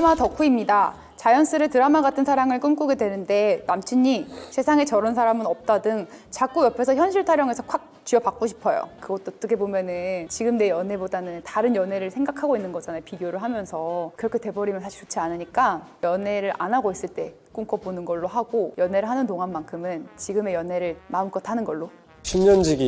드라마 덕후입니다. 자연스레 드라마 같은 사랑을 꿈꾸게 되는데 남친이 세상에 저런 사람은 없다 등 자꾸 옆에서 현실 타령해서 콱 쥐어받고 싶어요. 그것도 어떻게 보면 은 지금 내 연애보다는 다른 연애를 생각하고 있는 거잖아요. 비교를 하면서 그렇게 돼버리면 사실 좋지 않으니까 연애를 안 하고 있을 때 꿈꿔보는 걸로 하고 연애를 하는 동안만큼은 지금의 연애를 마음껏 하는 걸로 10년지기